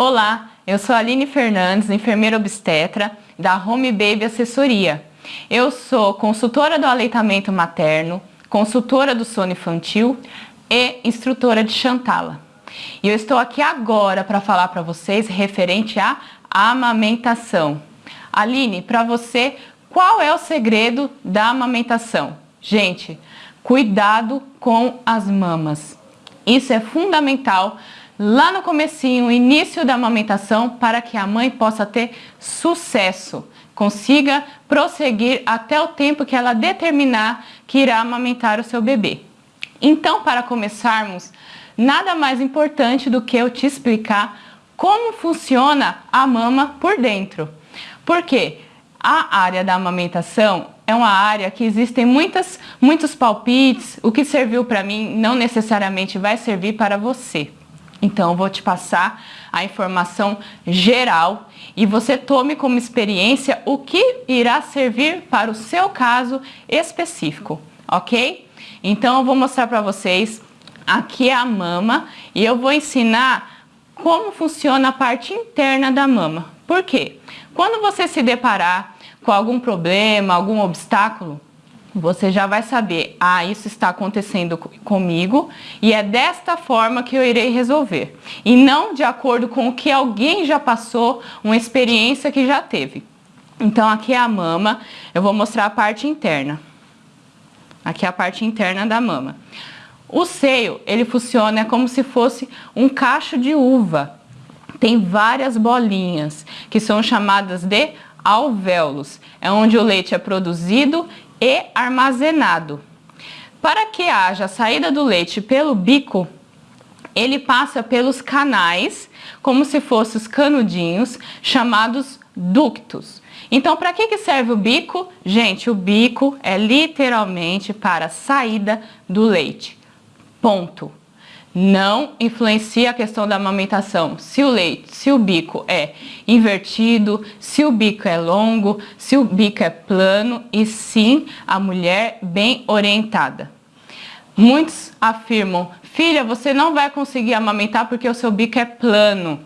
Olá, eu sou Aline Fernandes, enfermeira obstetra da Home Baby Assessoria. Eu sou consultora do aleitamento materno, consultora do sono infantil e instrutora de Chantala. E eu estou aqui agora para falar para vocês referente à amamentação. Aline, para você, qual é o segredo da amamentação? Gente, cuidado com as mamas. Isso é fundamental lá no comecinho, início da amamentação, para que a mãe possa ter sucesso, consiga prosseguir até o tempo que ela determinar que irá amamentar o seu bebê. Então, para começarmos, nada mais importante do que eu te explicar como funciona a mama por dentro. Porque a área da amamentação é uma área que existem muitas, muitos palpites, o que serviu para mim não necessariamente vai servir para você. Então, eu vou te passar a informação geral e você tome como experiência o que irá servir para o seu caso específico, ok? Então, eu vou mostrar para vocês, aqui a mama e eu vou ensinar como funciona a parte interna da mama. Por quê? Quando você se deparar com algum problema, algum obstáculo, você já vai saber, ah, isso está acontecendo comigo e é desta forma que eu irei resolver. E não de acordo com o que alguém já passou, uma experiência que já teve. Então aqui é a mama, eu vou mostrar a parte interna. Aqui é a parte interna da mama. O seio, ele funciona como se fosse um cacho de uva. Tem várias bolinhas, que são chamadas de alvéolos. É onde o leite é produzido e armazenado. Para que haja saída do leite pelo bico, ele passa pelos canais, como se fossem os canudinhos, chamados ductos. Então, para que, que serve o bico? Gente, o bico é literalmente para saída do leite. Ponto não influencia a questão da amamentação. Se o leite, se o bico é invertido, se o bico é longo, se o bico é plano e sim a mulher bem orientada. Muitos afirmam, filha, você não vai conseguir amamentar porque o seu bico é plano.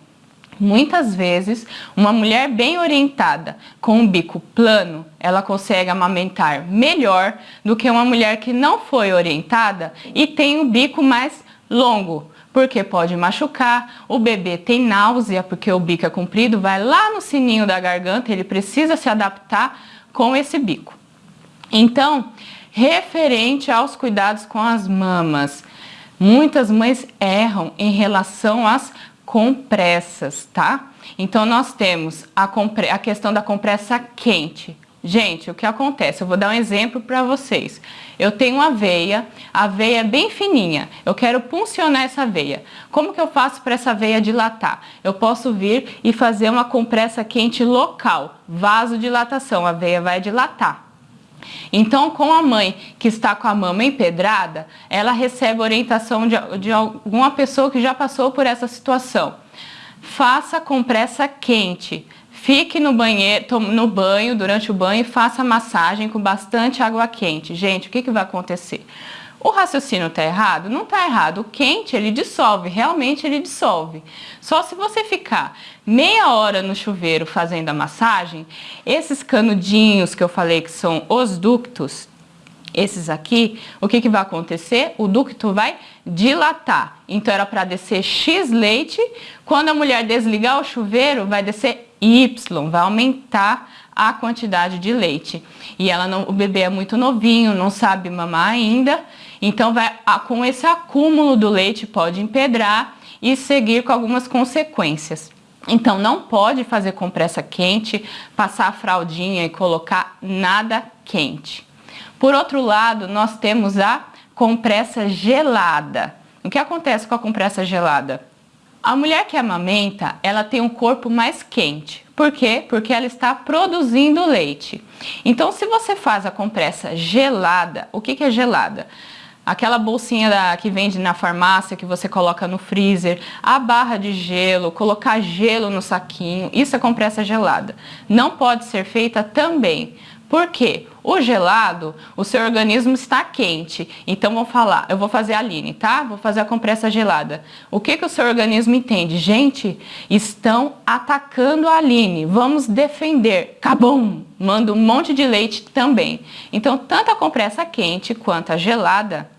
Muitas vezes, uma mulher bem orientada, com um bico plano, ela consegue amamentar melhor do que uma mulher que não foi orientada e tem um bico mais longo, porque pode machucar, o bebê tem náusea, porque o bico é comprido, vai lá no sininho da garganta, ele precisa se adaptar com esse bico. Então, referente aos cuidados com as mamas, muitas mães erram em relação às compressas, tá? Então, nós temos a, a questão da compressa quente, Gente, o que acontece? Eu vou dar um exemplo para vocês. Eu tenho uma veia, a veia é bem fininha, eu quero puncionar essa veia. Como que eu faço para essa veia dilatar? Eu posso vir e fazer uma compressa quente local, vasodilatação, a veia vai dilatar. Então, com a mãe que está com a mama empedrada, ela recebe orientação de, de alguma pessoa que já passou por essa situação. Faça compressa quente, Fique no, banheiro, no banho, durante o banho, e faça massagem com bastante água quente. Gente, o que, que vai acontecer? O raciocínio está errado? Não está errado. O quente, ele dissolve, realmente ele dissolve. Só se você ficar meia hora no chuveiro fazendo a massagem, esses canudinhos que eu falei que são os ductos, esses aqui, o que, que vai acontecer? O ducto vai dilatar. Então era para descer X leite, quando a mulher desligar o chuveiro, vai descer Y, vai aumentar a quantidade de leite. E ela não, o bebê é muito novinho, não sabe mamar ainda, então vai, com esse acúmulo do leite pode empedrar e seguir com algumas consequências. Então não pode fazer compressa quente, passar a fraldinha e colocar nada quente. Por outro lado, nós temos a compressa gelada. O que acontece com a compressa gelada? A mulher que amamenta, ela tem um corpo mais quente. Por quê? Porque ela está produzindo leite. Então, se você faz a compressa gelada, o que, que é gelada? Aquela bolsinha da, que vende na farmácia, que você coloca no freezer, a barra de gelo, colocar gelo no saquinho, isso é compressa gelada. Não pode ser feita também Por quê? O gelado, o seu organismo está quente. Então, vou falar, eu vou fazer a Aline, tá? Vou fazer a compressa gelada. O que, que o seu organismo entende? Gente, estão atacando a Aline. Vamos defender. Cabum! Manda um monte de leite também. Então, tanto a compressa quente quanto a gelada,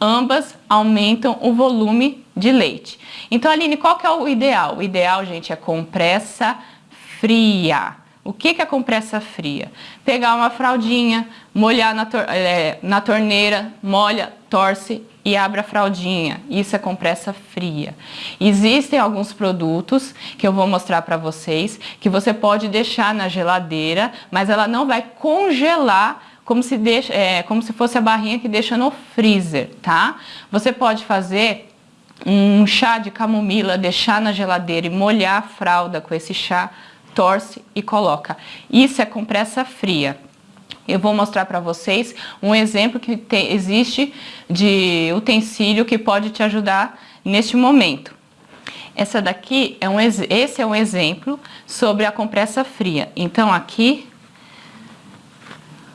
ambas aumentam o volume de leite. Então, Aline, qual que é o ideal? O ideal, gente, é compressa fria. O que, que é compressa fria? Pegar uma fraldinha, molhar na, tor é, na torneira, molha, torce e abre a fraldinha. Isso é compressa fria. Existem alguns produtos que eu vou mostrar para vocês que você pode deixar na geladeira, mas ela não vai congelar como se, deixa, é, como se fosse a barrinha que deixa no freezer, tá? Você pode fazer um chá de camomila, deixar na geladeira e molhar a fralda com esse chá torce e coloca. Isso é compressa fria. Eu vou mostrar para vocês um exemplo que tem, existe de utensílio que pode te ajudar neste momento. Essa daqui é um, esse é um exemplo sobre a compressa fria. Então aqui,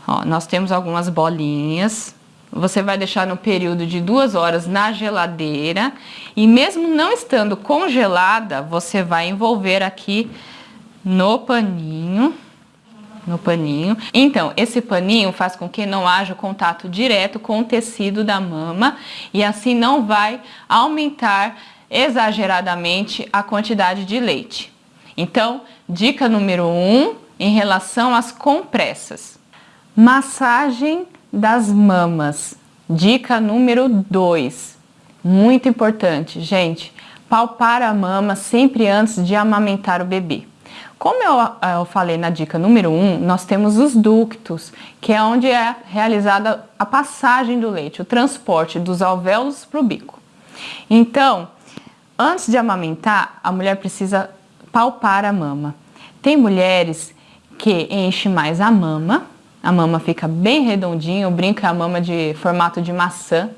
ó, nós temos algumas bolinhas. Você vai deixar no período de duas horas na geladeira e mesmo não estando congelada, você vai envolver aqui no paninho, no paninho. Então, esse paninho faz com que não haja contato direto com o tecido da mama e assim não vai aumentar exageradamente a quantidade de leite. Então, dica número 1 um, em relação às compressas. Massagem das mamas. Dica número 2. Muito importante, gente. Palpar a mama sempre antes de amamentar o bebê. Como eu, eu falei na dica número 1, um, nós temos os ductos, que é onde é realizada a passagem do leite, o transporte dos alvéolos para o bico. Então, antes de amamentar, a mulher precisa palpar a mama. Tem mulheres que enchem mais a mama, a mama fica bem redondinha, eu brinco é a mama de formato de maçã,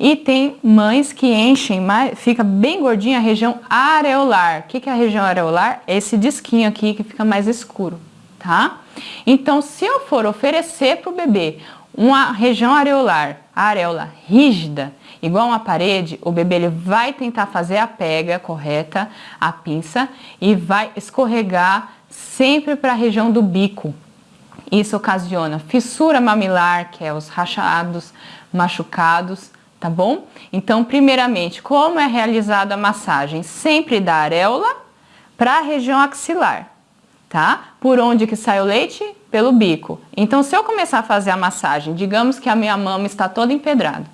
e tem mães que enchem, fica bem gordinha a região areolar. O que, que é a região areolar? É esse disquinho aqui que fica mais escuro, tá? Então, se eu for oferecer para o bebê uma região areolar, areola rígida, igual uma parede, o bebê ele vai tentar fazer a pega correta, a pinça, e vai escorregar sempre para a região do bico. Isso ocasiona fissura mamilar, que é os rachados, machucados, tá bom? Então, primeiramente, como é realizada a massagem? Sempre da areola para a região axilar, tá? Por onde que sai o leite? Pelo bico. Então, se eu começar a fazer a massagem, digamos que a minha mama está toda empedrada.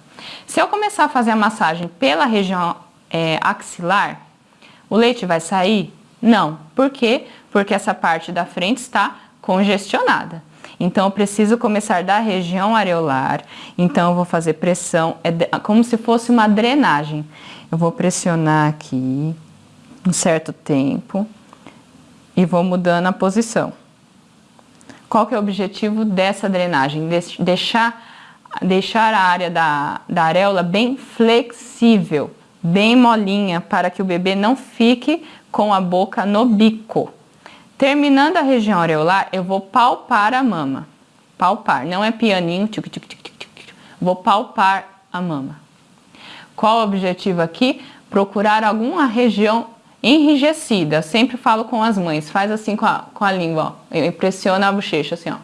Se eu começar a fazer a massagem pela região é, axilar, o leite vai sair? Não. Por quê? Porque essa parte da frente está congestionada. Então, eu preciso começar da região areolar. Então, eu vou fazer pressão, é como se fosse uma drenagem. Eu vou pressionar aqui um certo tempo e vou mudando a posição. Qual que é o objetivo dessa drenagem? Deixar, deixar a área da, da areola bem flexível, bem molinha, para que o bebê não fique com a boca no bico. Terminando a região areolar, eu vou palpar a mama. Palpar, não é pianinho, tic, tic, tic, tic, vou palpar a mama. Qual o objetivo aqui? Procurar alguma região enrijecida. Sempre falo com as mães, faz assim com a, com a língua, ó. Impressiona a bochecha assim, ó.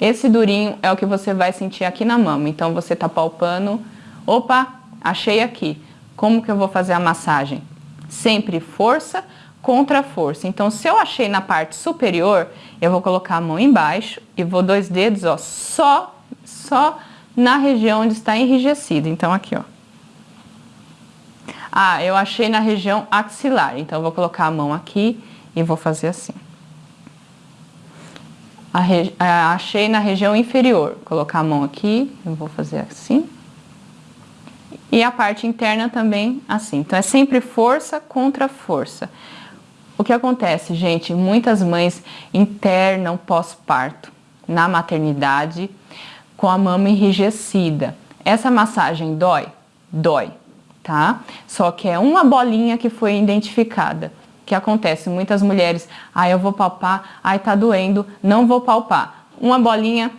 Esse durinho é o que você vai sentir aqui na mama. Então, você tá palpando. Opa, achei aqui. Como que eu vou fazer a massagem? Sempre força contra força. Então, se eu achei na parte superior, eu vou colocar a mão embaixo e vou dois dedos, ó, só, só na região onde está enrijecido. Então, aqui, ó. Ah, eu achei na região axilar. Então, vou colocar a mão aqui e vou fazer assim. achei na região inferior. Colocar a mão aqui, eu vou fazer assim e a parte interna também assim. Então é sempre força contra força. O que acontece, gente? Muitas mães internam pós-parto na maternidade com a mama enrijecida. Essa massagem dói? Dói, tá? Só que é uma bolinha que foi identificada. que acontece? Muitas mulheres, ah, eu vou palpar, ai tá doendo, não vou palpar. Uma bolinha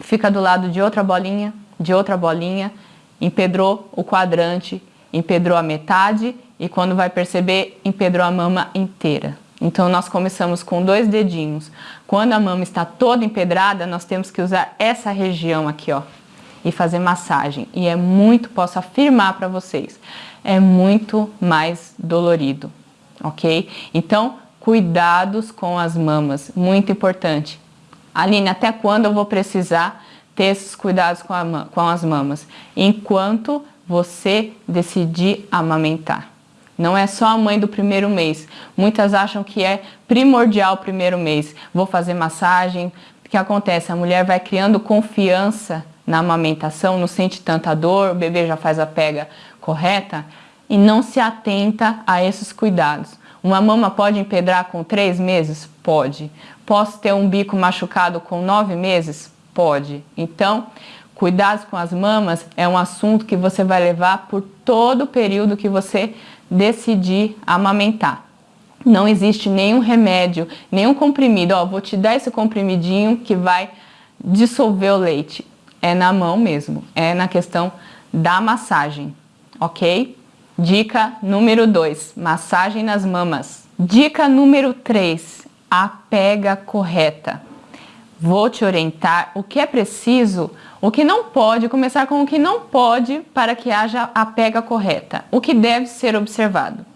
fica do lado de outra bolinha, de outra bolinha, empedrou o quadrante, empedrou a metade e quando vai perceber, empedrou a mama inteira. Então nós começamos com dois dedinhos. Quando a mama está toda empedrada, nós temos que usar essa região aqui, ó, e fazer massagem. E é muito, posso afirmar para vocês, é muito mais dolorido, ok? Então, cuidados com as mamas, muito importante. Aline, até quando eu vou precisar ter esses cuidados com, a, com as mamas? Enquanto você decidir amamentar. Não é só a mãe do primeiro mês. Muitas acham que é primordial o primeiro mês. Vou fazer massagem. O que acontece? A mulher vai criando confiança na amamentação, não sente tanta dor, o bebê já faz a pega correta e não se atenta a esses cuidados. Uma mama pode empedrar com três meses? Pode. Posso ter um bico machucado com nove meses? Pode. Então, cuidados com as mamas é um assunto que você vai levar por todo o período que você decidir amamentar. Não existe nenhum remédio, nenhum comprimido. Ó, vou te dar esse comprimidinho que vai dissolver o leite. É na mão mesmo, é na questão da massagem, ok? Dica número 2, massagem nas mamas. Dica número 3, a pega correta. Vou te orientar o que é preciso o que não pode, começar com o que não pode para que haja a pega correta. O que deve ser observado.